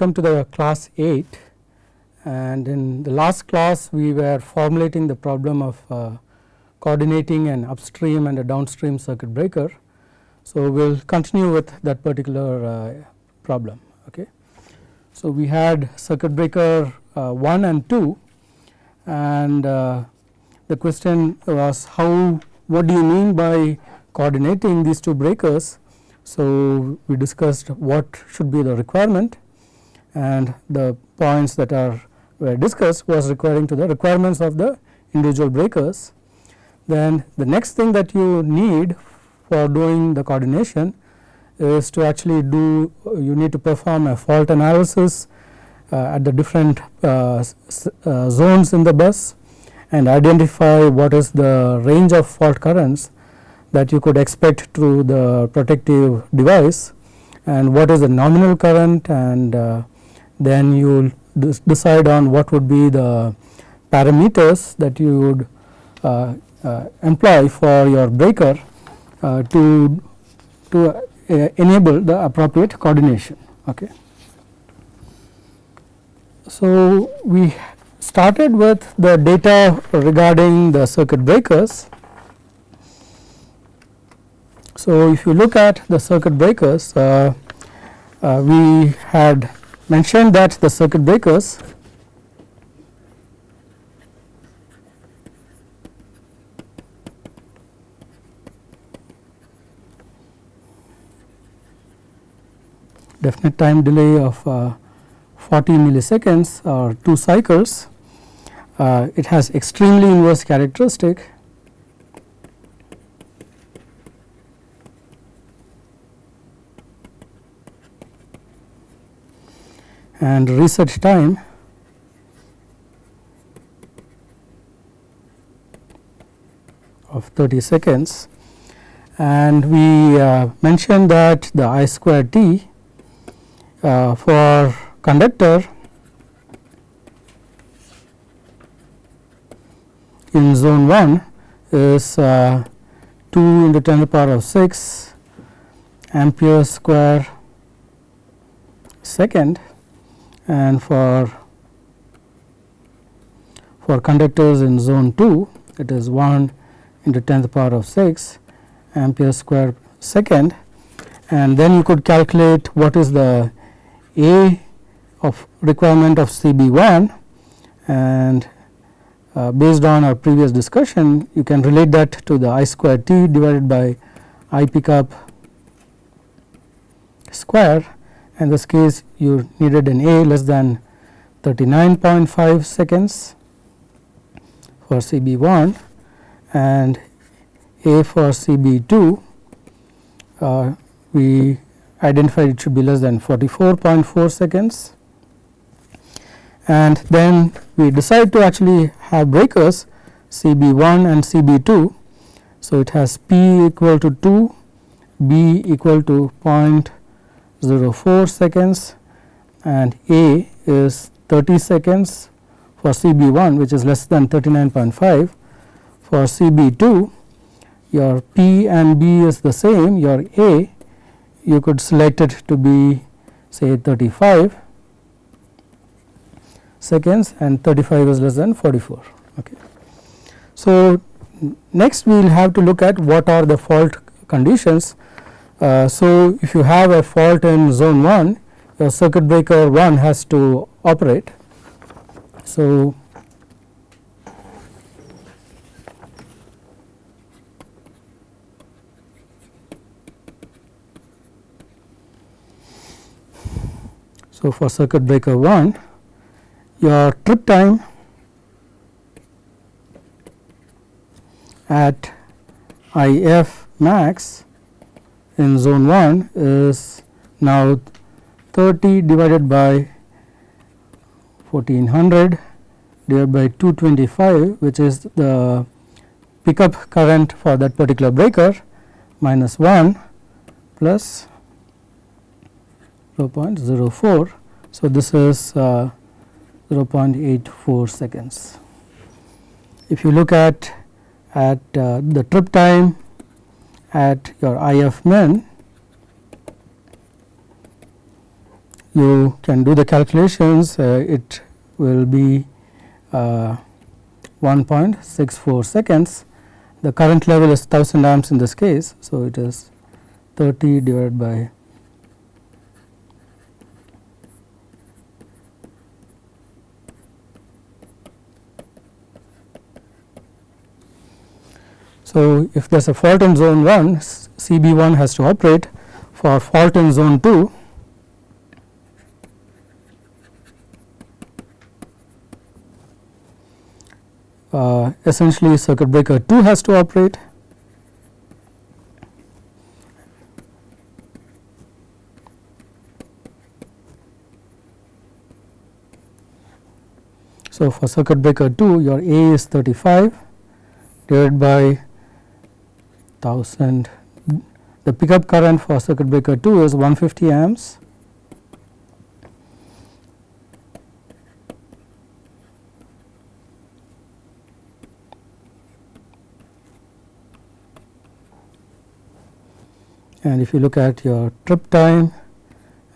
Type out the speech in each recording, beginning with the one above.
Welcome to the class 8 and in the last class we were formulating the problem of uh, coordinating an upstream and a downstream circuit breaker. So, we will continue with that particular uh, problem. Okay. So, we had circuit breaker uh, 1 and 2 and uh, the question was how what do you mean by coordinating these two breakers so, we discussed what should be the requirement and the points that are were discussed was requiring to the requirements of the individual breakers. Then the next thing that you need for doing the coordination is to actually do you need to perform a fault analysis uh, at the different uh, uh, zones in the bus and identify what is the range of fault currents that you could expect through the protective device and what is the nominal current and uh, then you will decide on what would be the parameters that you would uh, uh, employ for your breaker uh, to to uh, enable the appropriate coordination okay? So we started with the data regarding the circuit breakers. So, if you look at the circuit breakers, uh, uh, we had mentioned that the circuit breakers definite time delay of uh, 40 milliseconds or 2 cycles. Uh, it has extremely inverse characteristic and reset time. Of 30 seconds. And we uh, mentioned that the I square t uh, for conductor in zone 1 is uh, 2 into 10 to the power of 6 ampere square second and for for conductors in zone 2 it is 1 into 10 to the power of 6 ampere square second. And then you could calculate what is the A of requirement of CB1 and uh, based on our previous discussion you can relate that to the I square T divided by I pickup square in this case you needed an A less than 39.5 seconds for CB1 and A for CB2 uh, we identified it should be less than 44.4 seconds and then we decide to actually have breakers CB1 and CB2. So, it has P equal to 2, B equal to 0. 0.04 seconds and A is 30 seconds for CB1 which is less than 39.5. For CB2 your P and B is the same your A you could select it to be say 35 seconds and 35 is less than 44. Okay. So, next we will have to look at what are the fault conditions uh, so, if you have a fault in zone 1 your circuit breaker 1 has to operate. So, So, for circuit breaker 1 your trip time at IF max in zone 1 is now 30 divided by 1400 divided by 225 which is the pickup current for that particular breaker minus 1 plus 0.04. So, this is uh, 0.84 seconds. If you look at at uh, the trip time at your IF min you can do the calculations uh, it will be uh, 1.64 seconds. The current level is 1000 amps in this case. So, it is 30 divided by So, if there is a fault in zone 1 CB 1 has to operate. For fault in zone 2 uh, essentially circuit breaker 2 has to operate. So, for circuit breaker 2 your A is 35 divided by 1000 the pickup current for circuit breaker 2 is 150 amps. And if you look at your trip time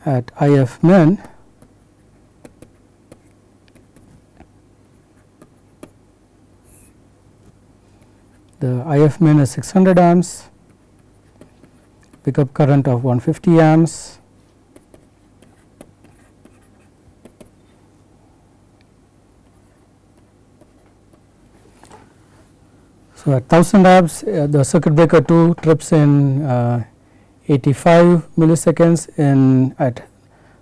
at IF min the IF min is 600 amps, pickup current of 150 amps. So, at 1000 amps uh, the circuit breaker 2 trips in uh, 85 milliseconds in at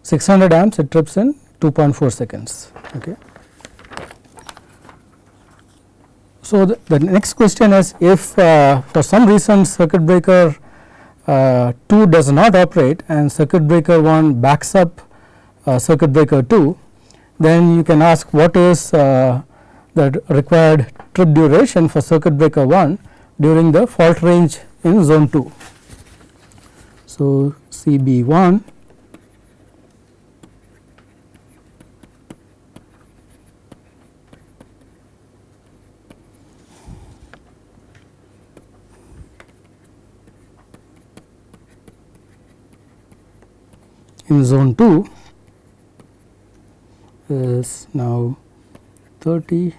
600 amps it trips in 2.4 seconds. Okay. So, the, the, next question is if uh, for some reason circuit breaker uh, 2 does not operate and circuit breaker 1 backs up uh, circuit breaker 2, then you can ask what is uh, the required trip duration for circuit breaker 1 during the fault range in zone 2. So, CB1 in zone 2 is now 30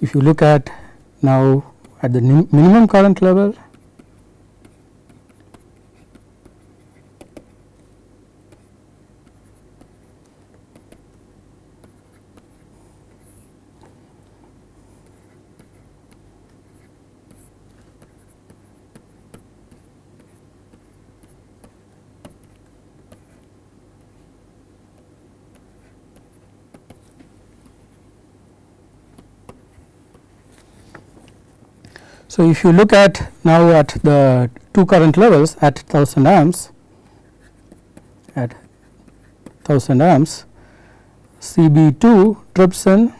if you look at now at the minimum current level So, if you look at now at the two current levels at 1000 amps at 1000 amps CB 2 trips in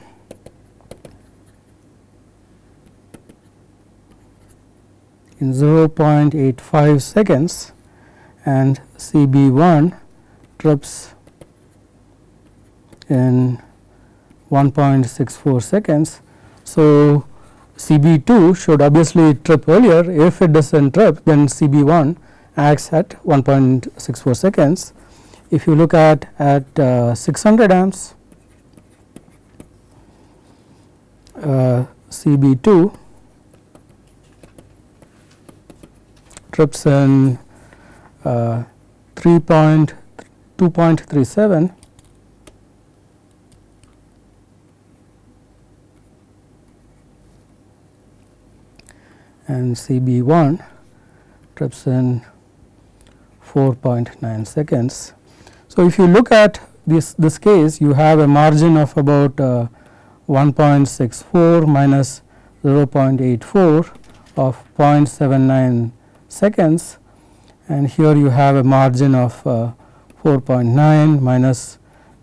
in 0.85 seconds and CB 1 trips in 1.64 seconds. So, CB 2 should obviously trip earlier if it does not trip then CB 1 acts at 1.64 seconds. If you look at at uh, 600 amps uh, CB 2 trips in uh, 3.2.37 and CB 1 trips in 4.9 seconds. So, if you look at this, this case you have a margin of about uh, 1.64 minus 0.84 of 0.79 seconds and here you have a margin of uh, 4.9 minus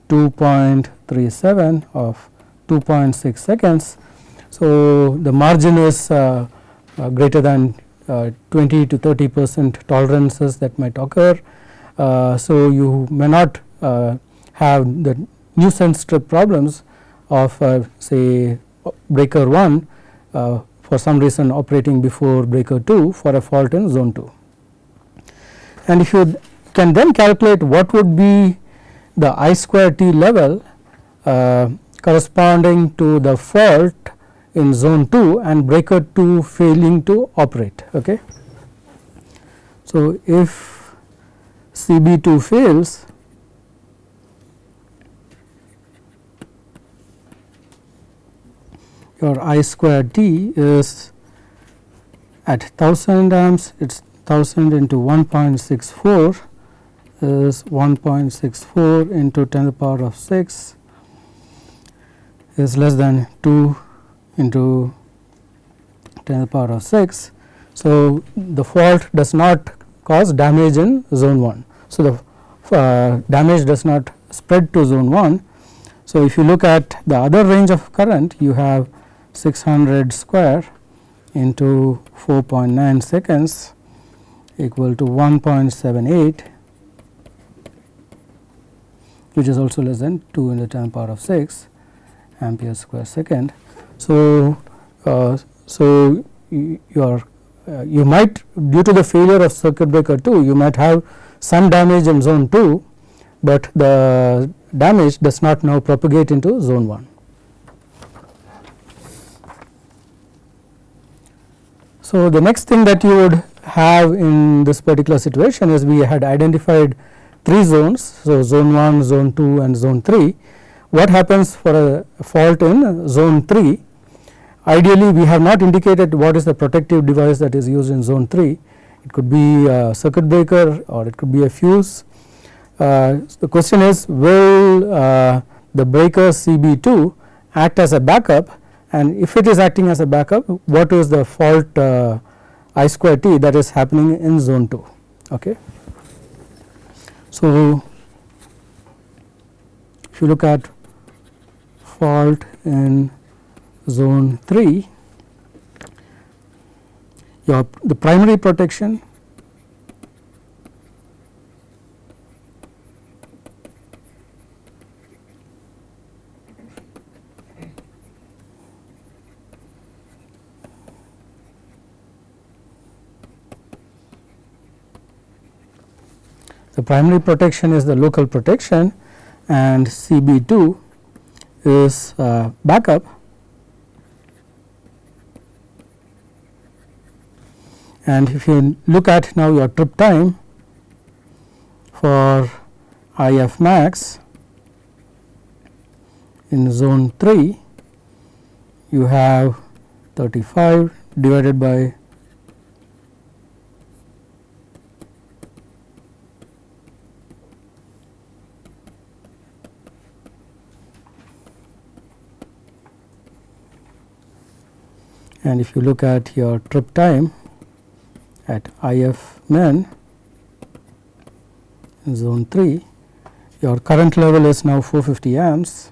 2.37 of 2.6 seconds. So, the margin is uh, greater than uh, 20 to 30 percent tolerances that might occur Uh, so, you may not uh, have the nuisance trip problems of uh, say breaker 1 uh, for some reason operating before breaker 2 for a fault in zone 2. And if you can then calculate what would be the I square t level uh, corresponding to the fault in zone 2 and breaker 2 failing to operate. Okay. So, if CB2 fails your I square t is at 1000 amps it is 1000 into 1.64 is 1.64 into 10 to the power of 6 is less than 2 into 10 to the power of 6. So, the fault does not cause damage in zone 1. So, the uh, damage does not spread to zone 1. So, if you look at the other range of current you have 600 square into 4.9 seconds equal to 1.78 which is also less than 2 in the 10 power of 6 ampere square second. So, uh, so you are uh, you might due to the failure of circuit breaker 2 you might have some damage in zone 2, but the damage does not now propagate into zone 1. So, the next thing that you would have in this particular situation is we had identified three zones. So, zone 1, zone 2 and zone 3. What happens for a fault in zone 3? Ideally, we have not indicated what is the protective device that is used in zone 3. It could be a circuit breaker or it could be a fuse. Uh, the question is will uh, the breaker CB2 act as a backup and if it is acting as a backup what is the fault uh, I square t that is happening in zone 2. Okay. So, if you look at fault in zone 3 your the primary protection The primary protection is the local protection and CB2 is uh, backup. And if you look at now your trip time for IF max in zone 3 you have 35 divided by and if you look at your trip time at IF in zone 3 your current level is now 450 amps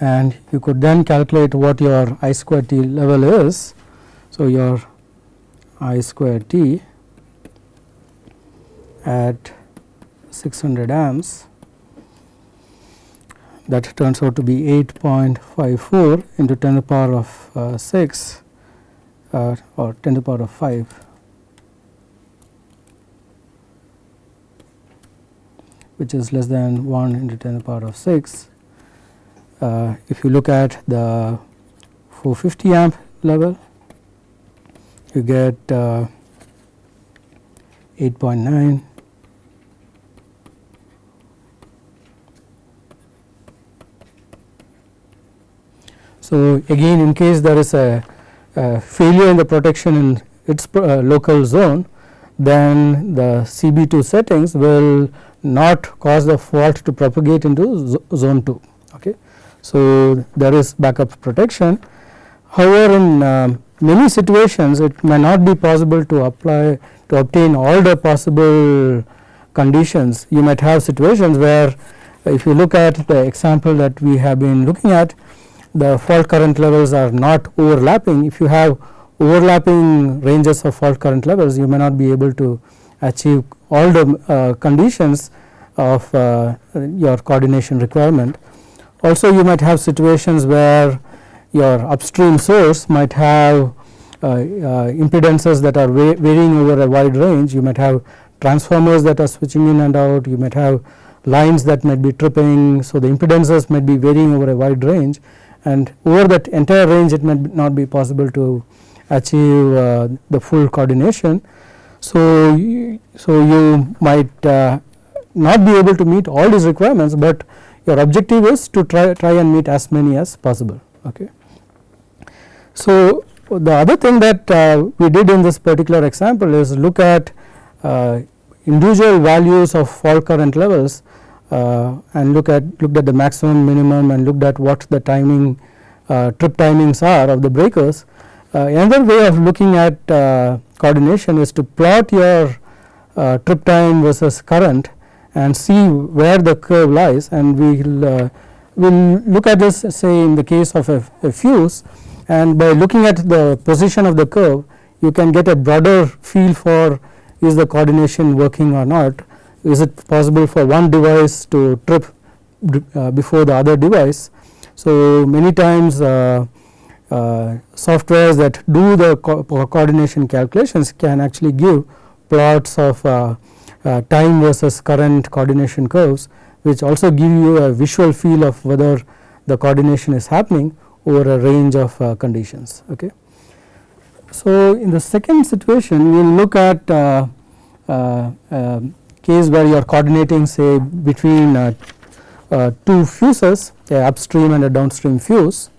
and you could then calculate what your I square t level is. So, your I square t at 600 amps. That turns out to be 8.54 into 10 to the power of uh, 6 uh, or 10 to the power of 5 which is less than 1 into 10 to the power of 6 uh, if you look at the 450 amp level you get uh, 8.9 So, again in case there is a, a failure in the protection in its uh, local zone then the CB2 settings will not cause the fault to propagate into zone 2. Okay. So, there is backup protection. However, in uh, many situations it may not be possible to apply to obtain all the possible conditions. You might have situations where if you look at the example that we have been looking at the fault current levels are not overlapping. If you have overlapping ranges of fault current levels you may not be able to achieve all the uh, conditions of uh, your coordination requirement. Also you might have situations where your upstream source might have uh, uh impedances that are varying over a wide range. You might have transformers that are switching in and out, you might have lines that might be tripping. So, the impedances might be varying over a wide range and over that entire range it might not be possible to achieve uh, the full coordination. So, you, so you might uh, not be able to meet all these requirements, but your objective is to try, try and meet as many as possible. Okay. So, the other thing that uh, we did in this particular example is look at uh, individual values of fault current levels uh, and look at looked at the maximum minimum and looked at what the timing uh, trip timings are of the breakers. Uh, another way of looking at uh, coordination is to plot your trip time versus current and see where the curve lies and we will we'll look at this say in the case of a, a fuse and by looking at the position of the curve you can get a broader feel for is the coordination working or not is it possible for one device to trip uh, before the other device. So, many times uh, uh, softwares that do the co coordination calculations can actually give plots of uh, uh, time versus current coordination curves which also give you a visual feel of whether the coordination is happening over a range of uh, conditions. Okay. So, in the second situation we will look at um, case where you are coordinating say between uh, uh, two fuses a upstream and a downstream fuse.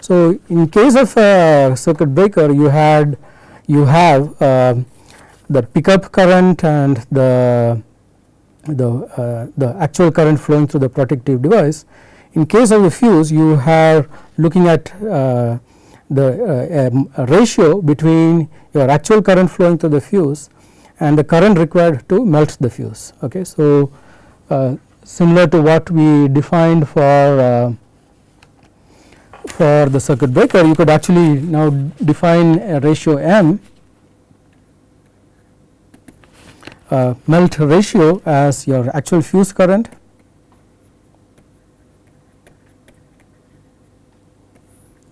So, in case of a circuit breaker you had you have uh, the pickup current and the the uh, the actual current flowing through the protective device. In case of the fuse you are looking at uh, the uh, ratio between your actual current flowing through the fuse and the current required to melt the fuse. Okay. So, uh, similar to what we defined for uh, for the circuit breaker you could actually now define a ratio m uh, melt ratio as your actual fuse current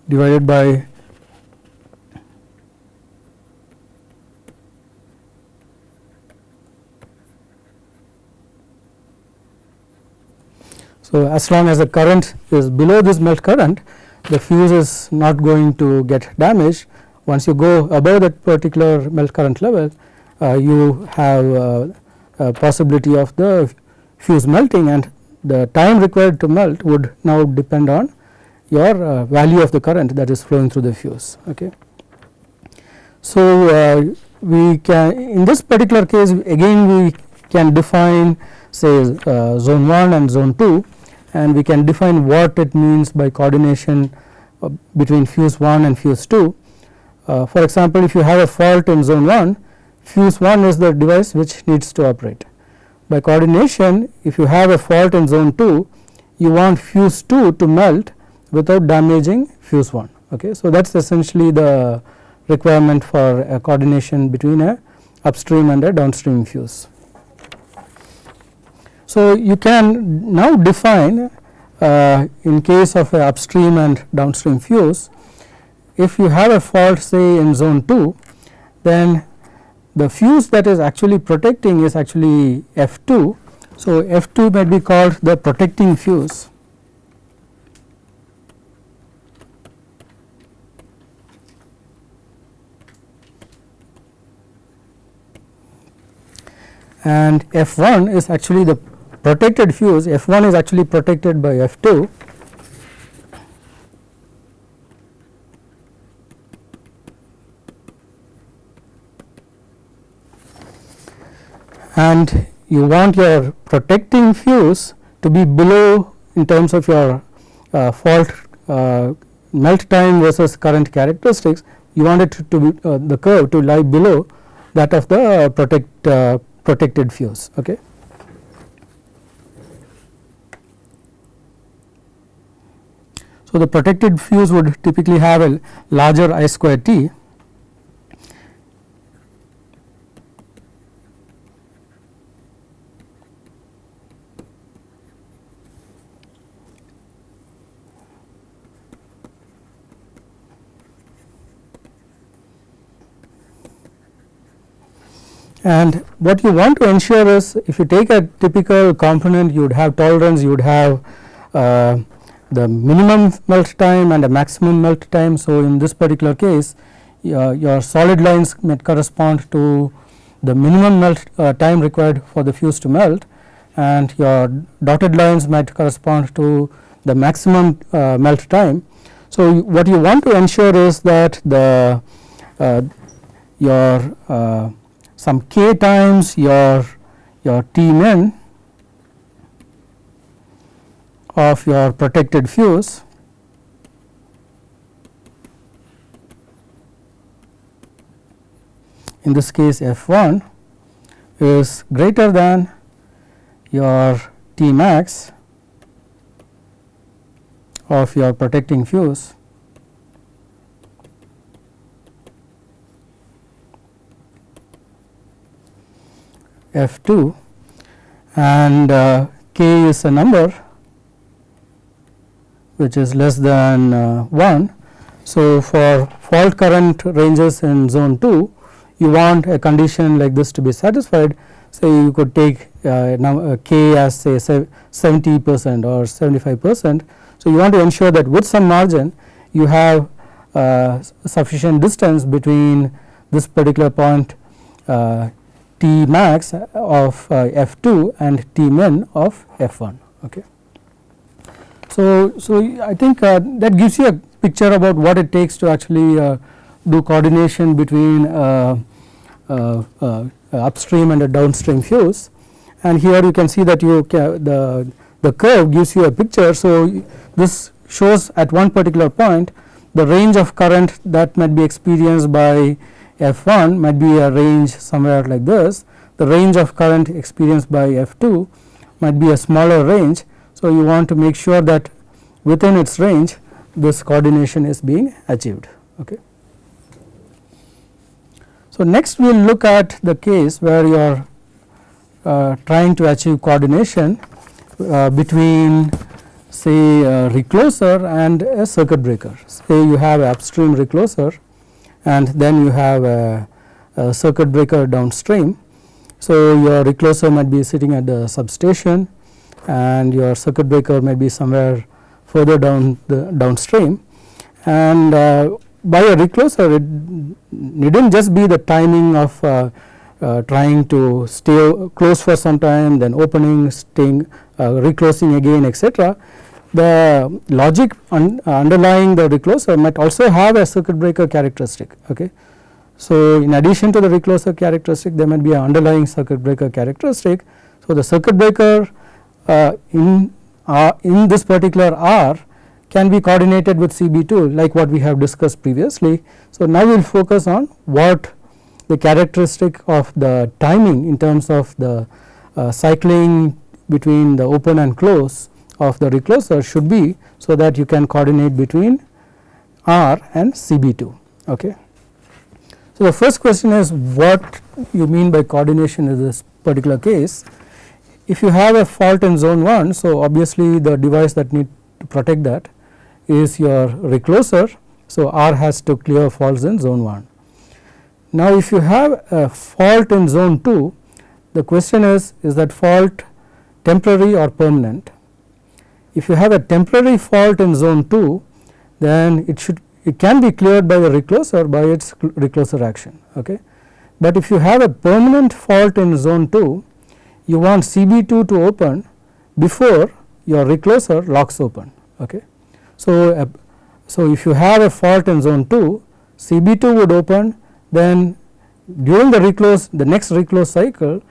divided by So, as long as the current is below this melt current the fuse is not going to get damaged. Once you go above that particular melt current level uh, you have uh, a possibility of the fuse melting and the time required to melt would now depend on your uh, value of the current that is flowing through the fuse. Okay. So, uh, we can in this particular case again we can define say uh, zone 1 and zone 2 and we can define what it means by coordination between fuse 1 and fuse 2. Uh, for example, if you have a fault in zone 1 fuse 1 is the device which needs to operate. By coordination if you have a fault in zone 2 you want fuse 2 to melt without damaging fuse 1. Okay. So, that is essentially the requirement for a coordination between a upstream and a downstream fuse. So, you can now define uh, in case of a upstream and downstream fuse if you have a fault say in zone 2 then the fuse that is actually protecting is actually F2. So, F2 may be called the protecting fuse and F1 is actually the protected fuse. F1 is actually protected by F2 and you want your protecting fuse to be below in terms of your uh, fault uh, melt time versus current characteristics. You want it to, to be uh, the curve to lie below that of the protect, uh, protected fuse. Okay. So, the protected fuse would typically have a larger I square T And what you want to ensure is if you take a typical component you would have tolerance you would have uh, the minimum melt time and a maximum melt time. So, in this particular case your, solid lines may correspond to the minimum melt uh, time required for the fuse to melt and your dotted lines might correspond to the maximum uh, melt time. So, what you want to ensure is that the uh, your uh, some k times your your T min of your protected fuse. In this case F 1 is greater than your T max of your protecting fuse F 2 and uh, k is a number which is less than uh, 1. So, for fault current ranges in zone 2 you want a condition like this to be satisfied say you could take uh, uh, k as say 70 percent or 75 percent. So, you want to ensure that with some margin you have uh, sufficient distance between this particular point uh, T max of uh, F 2 and T min of F 1. Okay. So, so I think uh, that gives you a picture about what it takes to actually uh, do coordination between upstream and a downstream fuse and here you can see that you the the curve gives you a picture. So, this shows at one particular point the range of current that might be experienced by F 1 might be a range somewhere like this, the range of current experienced by F 2 might be a smaller range. So, you want to make sure that within its range this coordination is being achieved. Okay. So, next we will look at the case where you are uh, trying to achieve coordination uh, between say a recloser and a circuit breaker. Say you have upstream recloser and then you have a, a circuit breaker downstream. So, your recloser might be sitting at the substation and your circuit breaker may be somewhere further down the downstream and uh, by a recloser it needn't just be the timing of uh, uh, trying to stay close for some time then opening staying uh, reclosing again etc the logic un underlying the recloser might also have a circuit breaker characteristic. Okay. So, in addition to the recloser characteristic there might be an underlying circuit breaker characteristic. So, the circuit breaker uh, in uh, in this particular R can be coordinated with CB2 like what we have discussed previously. So, now we will focus on what the characteristic of the timing in terms of the uh, cycling between the open and close of the recloser should be so that you can coordinate between R and CB2. Okay. So, the first question is what you mean by coordination in this particular case. If you have a fault in zone 1, so obviously the device that need to protect that is your recloser. So, R has to clear faults in zone 1. Now, if you have a fault in zone 2, the question is, is that fault temporary or permanent? If you have a temporary fault in zone 2 then it should it can be cleared by the recloser by its recloser action. Okay. But if you have a permanent fault in zone 2 you want CB2 to open before your recloser locks open. Okay. So, uh, so if you have a fault in zone 2 CB2 would open then during the reclose the next reclose cycle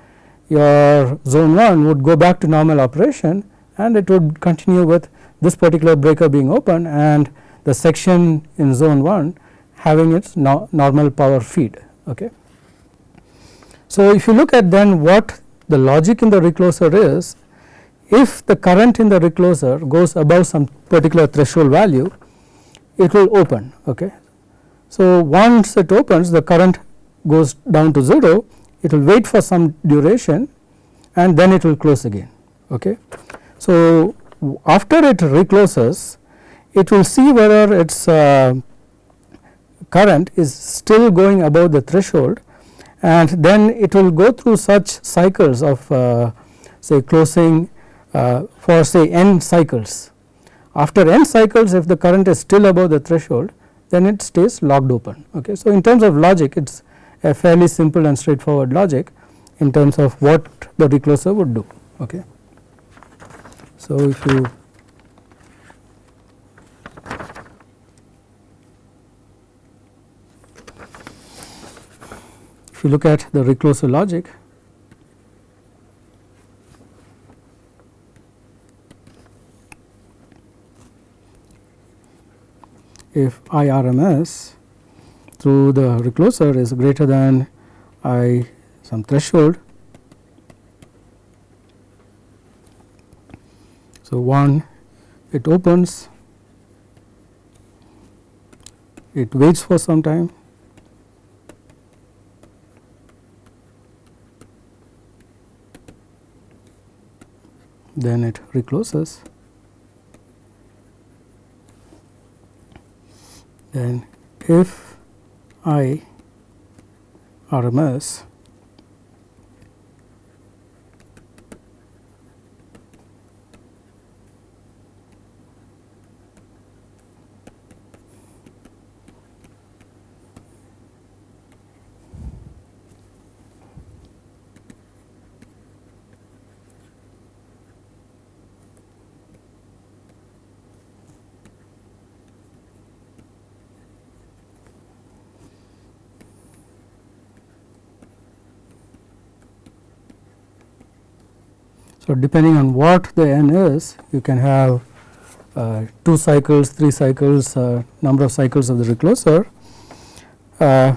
your zone 1 would go back to normal operation and it would continue with this particular breaker being open and the section in zone 1 having its no normal power feed. Okay. So, if you look at then what the logic in the recloser is, if the current in the recloser goes above some particular threshold value, it will open. Okay. So, once it opens the current goes down to 0, it will wait for some duration and then it will close again. Okay. So, after it recloses it will see whether its uh, current is still going above the threshold and then it will go through such cycles of uh, say closing uh, for say n cycles. After n cycles if the current is still above the threshold then it stays locked open. Okay. So, in terms of logic it is a fairly simple and straightforward logic in terms of what the recloser would do. Okay. So, if you if you look at the recloser logic if IRMS through the recloser is greater than I some threshold. So, 1 it opens, it waits for some time. Then it recloses. Then if I RMS So, depending on what the n is you can have uh, 2 cycles, 3 cycles, uh, number of cycles of the recloser. Uh,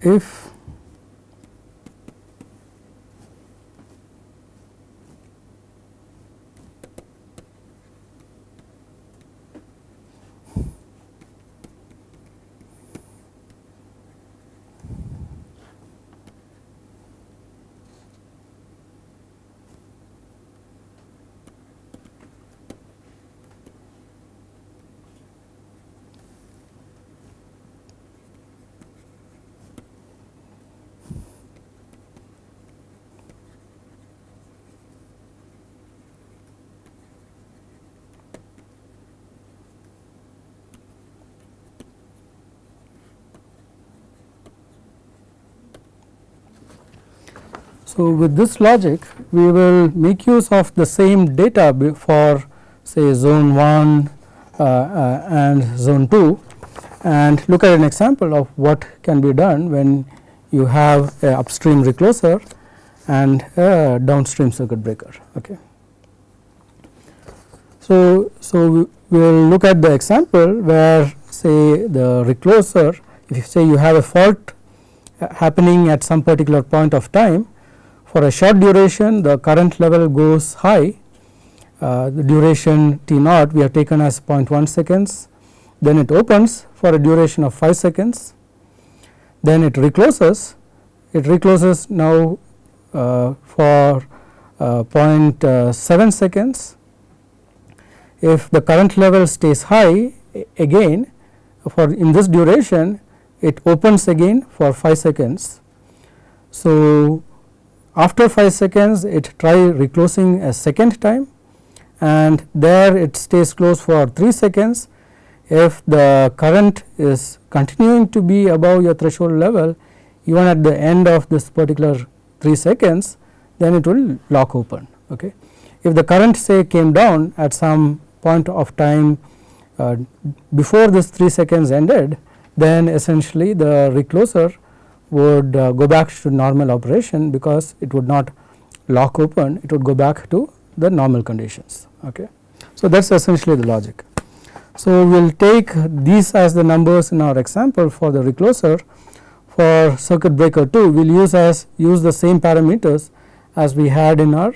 if So, with this logic we will make use of the same data for say zone 1 uh, uh, and zone 2 and look at an example of what can be done when you have a upstream recloser and a downstream circuit breaker. Okay. So, so we will look at the example where say the recloser if you say you have a fault happening at some particular point of time for a short duration the current level goes high, uh, the duration T naught we have taken as 0.1 seconds, then it opens for a duration of 5 seconds, then it recloses, it recloses now uh, for uh, 0.7 seconds. If the current level stays high again for in this duration it opens again for 5 seconds. So, after 5 seconds it try reclosing a second time and there it stays closed for 3 seconds. If the current is continuing to be above your threshold level even at the end of this particular 3 seconds then it will lock open. Okay. If the current say came down at some point of time uh, before this 3 seconds ended then essentially the recloser would uh, go back to normal operation because it would not lock open it would go back to the normal conditions. Okay. So, that is essentially the logic. So, we will take these as the numbers in our example for the recloser for circuit breaker 2 we will use as use the same parameters as we had in our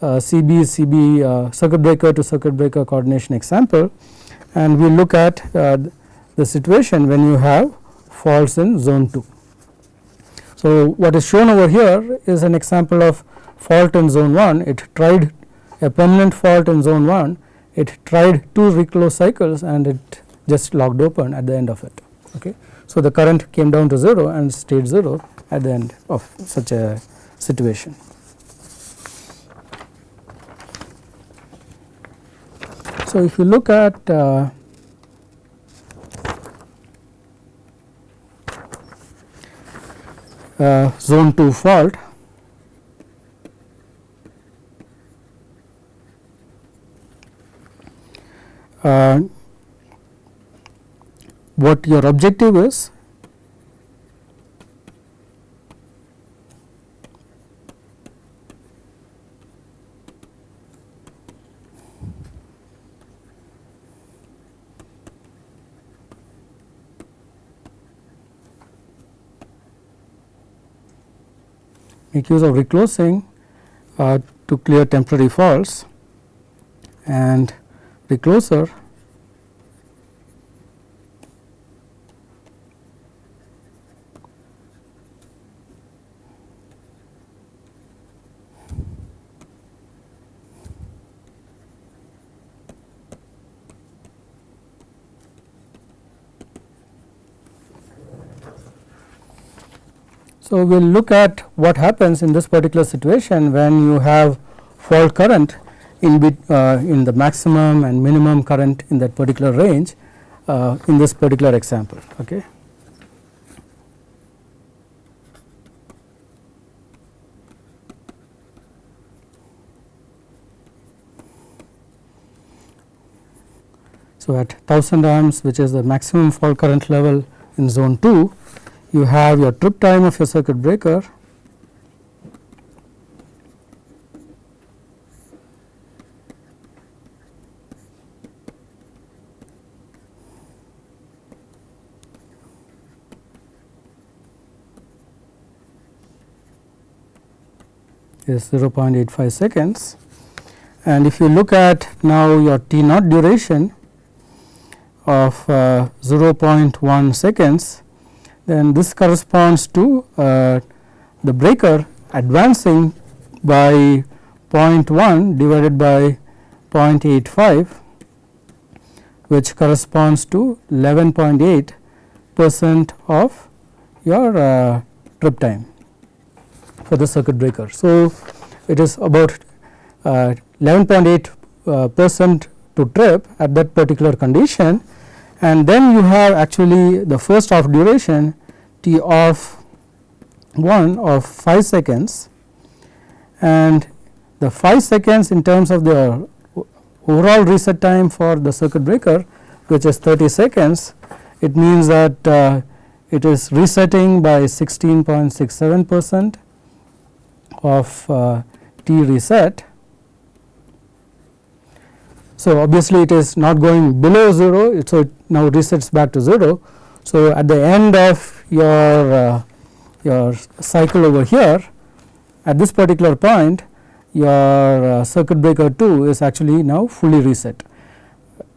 uh, CB CB uh, circuit breaker to circuit breaker coordination example and we look at uh, the situation when you have faults in zone 2. So, what is shown over here is an example of fault in zone 1 it tried a permanent fault in zone 1 it tried two reclose cycles and it just locked open at the end of it. Okay. So, the current came down to 0 and stayed 0 at the end of such a situation. So, if you look at uh, uh, zone 2 fault. Uh, what your objective is make use of reclosing uh, to clear temporary faults. And recloser So, we will look at what happens in this particular situation when you have fault current in bit, uh, in the maximum and minimum current in that particular range uh, in this particular example. Okay. So, at 1000 amps which is the maximum fault current level in zone 2 you have your trip time of your circuit breaker. Is 0.85 seconds. And if you look at now your T naught duration of uh, 0.1 seconds then this corresponds to uh, the breaker advancing by 0.1 divided by 0.85 which corresponds to 11.8 percent of your uh, trip time for the circuit breaker. So, it is about 11.8 uh, uh, percent to trip at that particular condition and then you have actually the first half duration t of 1 of 5 seconds. And the 5 seconds in terms of the overall reset time for the circuit breaker which is 30 seconds it means that uh, it is resetting by 16.67 percent of uh, t reset. So, obviously, it is not going below 0, so it now resets back to 0. So, at the end of your uh, your cycle over here at this particular point your uh, circuit breaker 2 is actually now fully reset.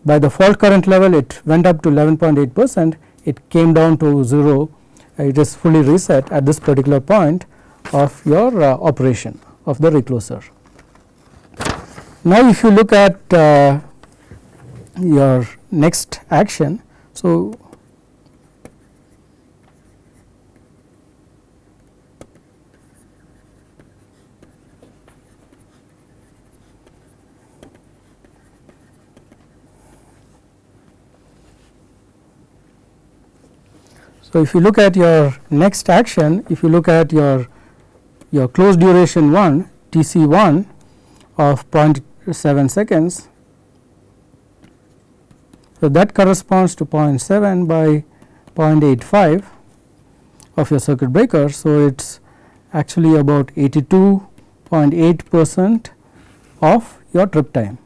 By the fault current level it went up to 11.8 percent it came down to 0 it is fully reset at this particular point of your uh, operation of the recloser. Now, if you look at uh, your next action, so So, if you look at your next action, if you look at your your closed duration 1 T c 1 of 0 7 seconds. So, that corresponds to 0.7 by 0.85 of your circuit breaker. So, it is actually about 82.8 percent of your trip time.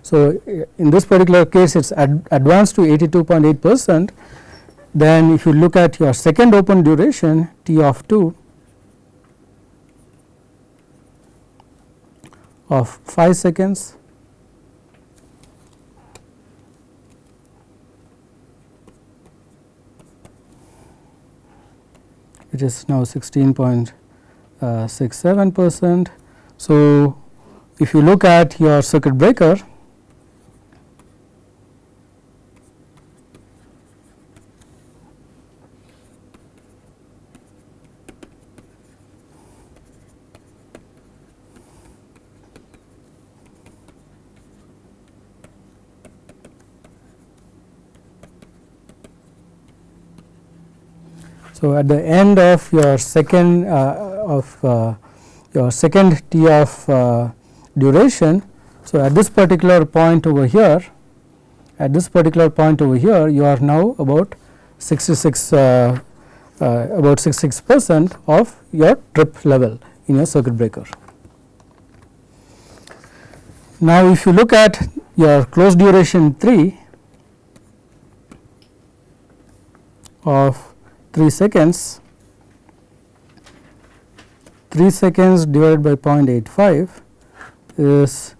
So, in this particular case it is ad advanced to 82.8 percent then if you look at your second open duration T of 2 of 5 seconds it is now 16.67 uh, percent. So, if you look at your circuit breaker So, at the end of your second uh, of uh, your second t of uh, duration. So, at this particular point over here at this particular point over here you are now about 66 uh, uh, about 66 percent of your trip level in your circuit breaker. Now, if you look at your close duration 3 of 3 seconds 3 seconds divided by 0.85 is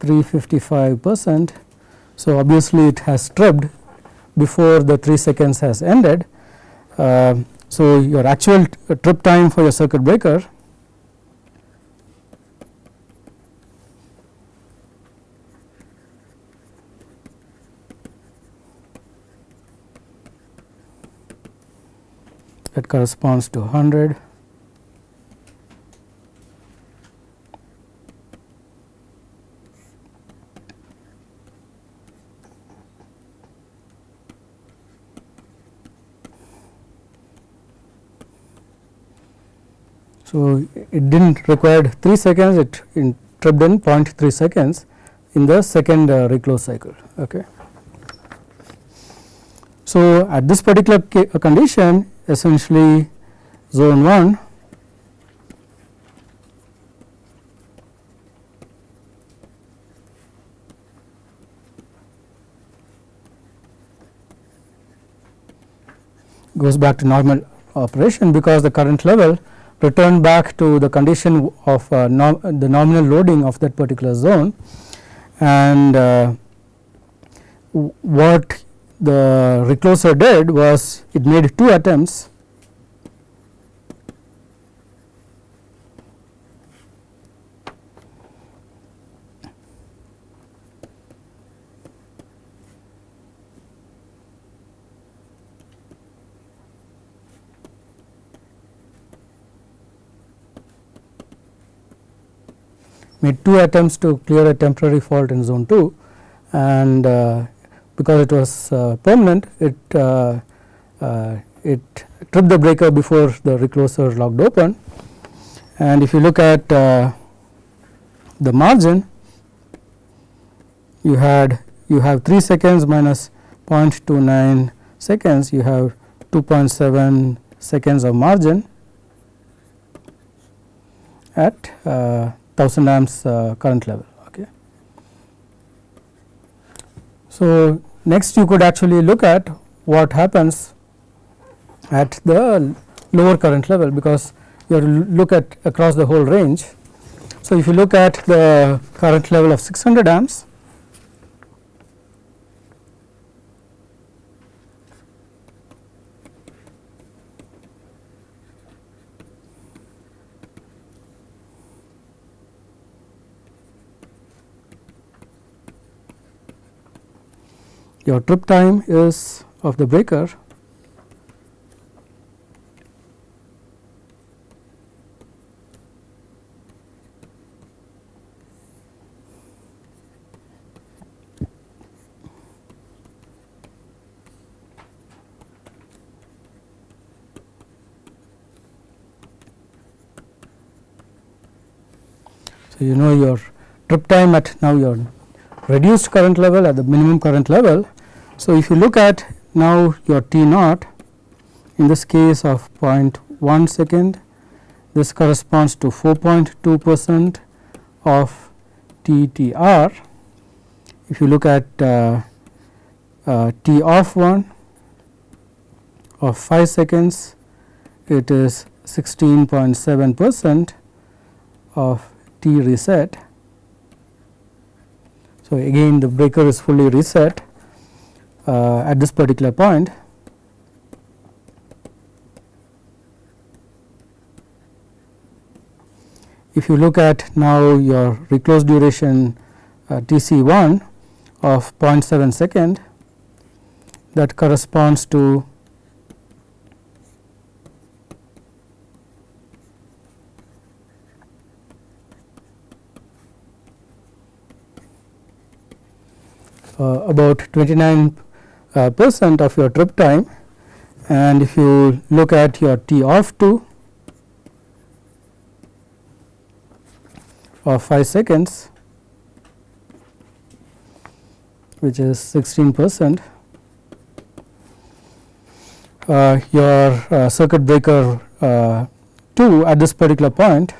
355 percent. So, obviously, it has tripped before the 3 seconds has ended. Uh, so, your actual trip time for your circuit breaker that corresponds to 100 So, it did not require 3 seconds it in tripped in 0.3 seconds in the second uh, reclose cycle. Okay. So, at this particular condition essentially zone 1 goes back to normal operation because the current level returned back to the condition of uh, the nominal loading of that particular zone. And uh, what the recloser did was it made two attempts. Made two attempts to clear a temporary fault in zone 2 and uh, because it was uh, permanent it uh, uh, it tripped the breaker before the recloser locked open and if you look at the margin you had you have 3 seconds minus 0.29 seconds you have 2.7 seconds of margin at uh, 1000 amps uh, current level. Okay. So, next you could actually look at what happens at the lower current level because you have to look at across the whole range. So, if you look at the current level of 600 amps your trip time is of the breaker. So, you know your trip time at now your reduced current level at the minimum current level so, if you look at now your T naught in this case of 0.1 second this corresponds to 4.2 percent of TTR. If you look at uh, uh, T off 1 of 5 seconds it is 16.7 percent of T reset. So, again the breaker is fully reset uh, at this particular point. If you look at now your reclose duration uh, T c 1 of 0.7 second that corresponds to uh, about 29 uh, percent of your trip time. And if you look at your T off 2 of 5 seconds which is 16 percent uh, your uh, circuit breaker uh, 2 at this particular point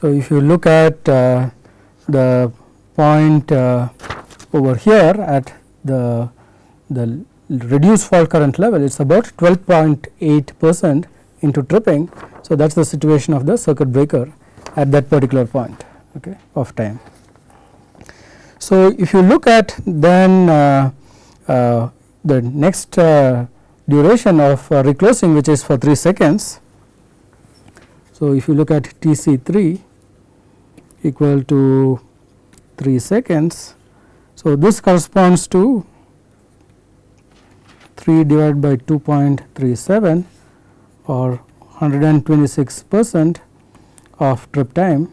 So, if you look at uh, the point uh, over here at the the reduced fault current level it is about 12.8 percent into tripping. So, that is the situation of the circuit breaker at that particular point okay, of time. So, if you look at then uh, uh the next uh, duration of uh, reclosing which is for 3 seconds. So, if you look at T c 3 equal to 3 seconds. So, this corresponds to 3 divided by 2.37 or 126 percent of trip time.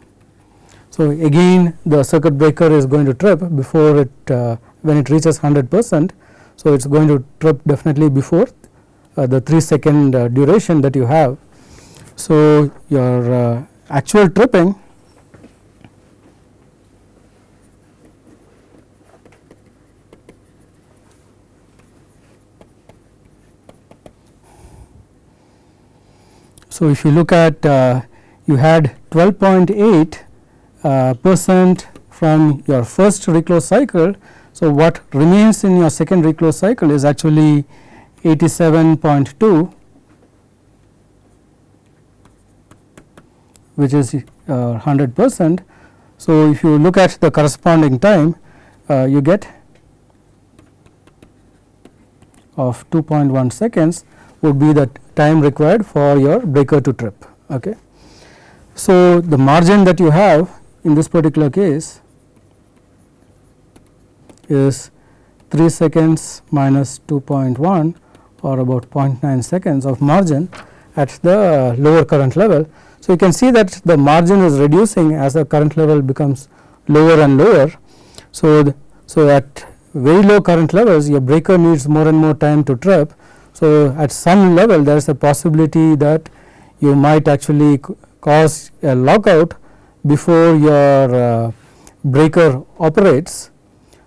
So, again the circuit breaker is going to trip before it uh, when it reaches 100 percent. So, it is going to trip definitely before uh, the 3 second uh, duration that you have. So, your uh, actual tripping So, if you look at uh, you had 12.8 uh, percent from your first reclose cycle. So, what remains in your second reclose cycle is actually 87.2 which is 100 uh, percent. So, if you look at the corresponding time uh, you get of 2.1 seconds would be the time required for your breaker to trip. Okay. So, the margin that you have in this particular case is 3 seconds minus 2.1 or about 0.9 seconds of margin at the lower current level. So, you can see that the margin is reducing as the current level becomes lower and lower. So, the, so at very low current levels your breaker needs more and more time to trip so, at some level there is a possibility that you might actually cause a lockout before your uh, breaker operates.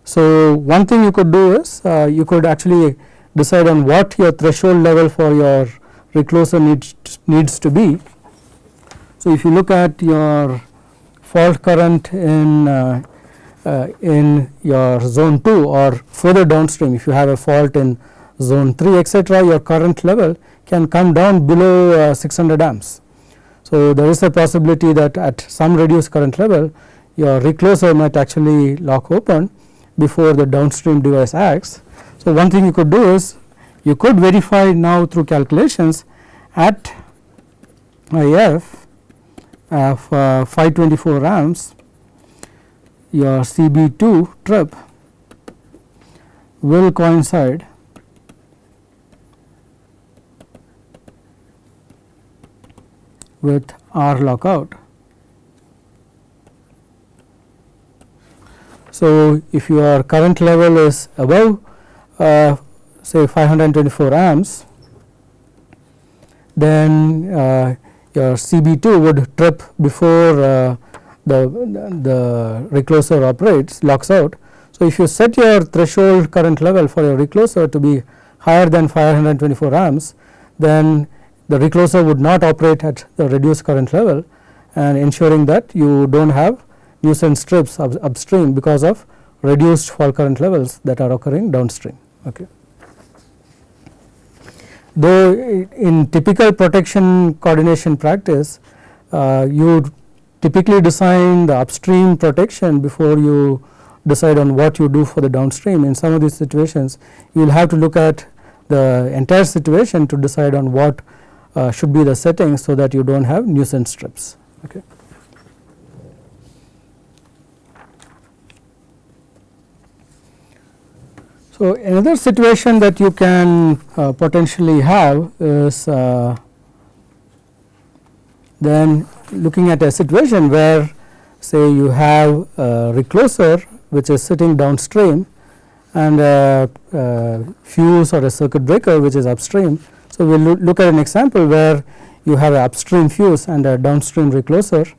So, one thing you could do is uh, you could actually decide on what your threshold level for your recloser needs needs to be. So, if you look at your fault current in uh, uh, in your zone 2 or further downstream if you have a fault in zone 3 etc., your current level can come down below uh, 600 amps. So, there is a possibility that at some reduced current level your recloser might actually lock open before the downstream device acts. So, one thing you could do is you could verify now through calculations at IF of uh, 524 amps your CB2 trip will coincide with R lockout. So, if your current level is above uh, say 524 amps, then uh, your CB2 would trip before uh, the, the recloser operates locks out. So, if you set your threshold current level for your recloser to be higher than 524 amps then the recloser would not operate at the reduced current level and ensuring that you do not have nuisance trips up, upstream because of reduced fault current levels that are occurring downstream. Okay. Though in typical protection coordination practice uh, you typically design the upstream protection before you decide on what you do for the downstream. In some of these situations you will have to look at the entire situation to decide on what uh, should be the setting so that you do not have nuisance trips. Okay. So, another situation that you can uh, potentially have is uh, then looking at a situation where say you have a recloser which is sitting downstream and a, a fuse or a circuit breaker which is upstream. So, we will look at an example where you have an upstream fuse and a downstream recloser.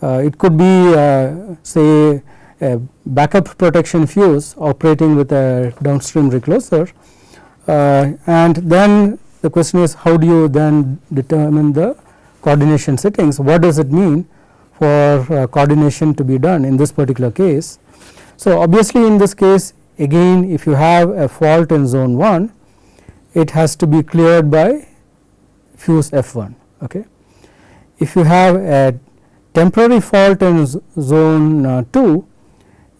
Uh, it could be uh, say a backup protection fuse operating with a downstream recloser uh, and then the question is how do you then determine the coordination settings what does it mean for uh, coordination to be done in this particular case. So, obviously in this case again if you have a fault in zone 1 it has to be cleared by fuse F1 okay. If you have a temporary fault in zone uh, 2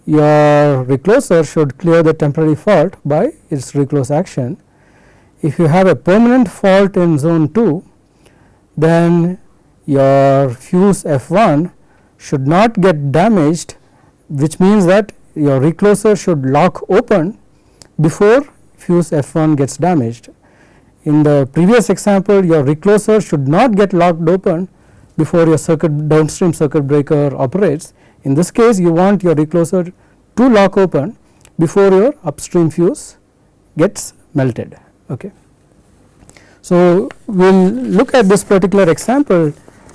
your recloser should clear the temporary fault by its reclose action. If you have a permanent fault in zone 2 then your fuse F1 should not get damaged which means that your recloser should lock open before fuse F1 gets damaged. In the previous example your recloser should not get locked open before your circuit downstream circuit breaker operates in this case you want your recloser to lock open before your upstream fuse gets melted. Okay. So, we will look at this particular example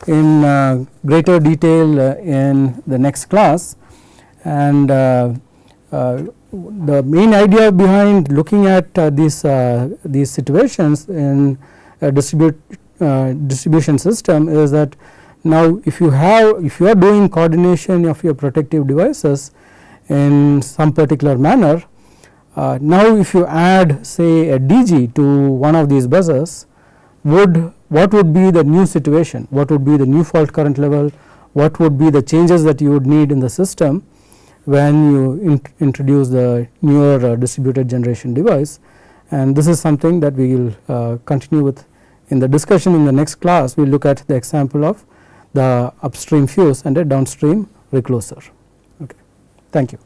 in uh, greater detail uh, in the next class and uh, uh the main idea behind looking at uh, these uh, these situations in a distribute distribution system is that now if you have if you are doing coordination of your protective devices in some particular manner uh, now if you add say a DG to one of these buses would what would be the new situation? What would be the new fault current level? What would be the changes that you would need in the system when you in introduce the newer uh, distributed generation device and this is something that we will uh, continue with in the discussion in the next class we will look at the example of the upstream fuse and a downstream recloser. Okay. Thank you.